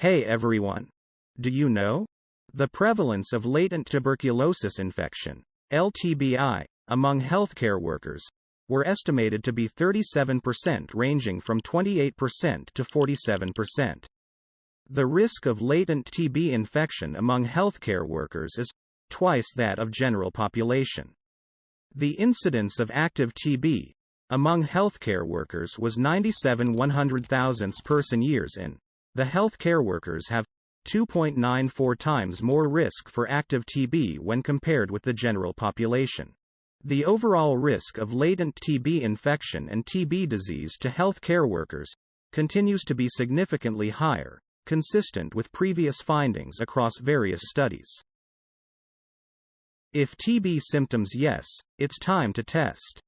Hey everyone! Do you know? The prevalence of latent tuberculosis infection, LTBI, among healthcare workers, were estimated to be 37% ranging from 28% to 47%. The risk of latent TB infection among healthcare workers is twice that of general population. The incidence of active TB among healthcare workers was 97 100,000 person years in. The healthcare workers have 2.94 times more risk for active TB when compared with the general population. The overall risk of latent TB infection and TB disease to healthcare workers continues to be significantly higher, consistent with previous findings across various studies. If TB symptoms yes, it's time to test.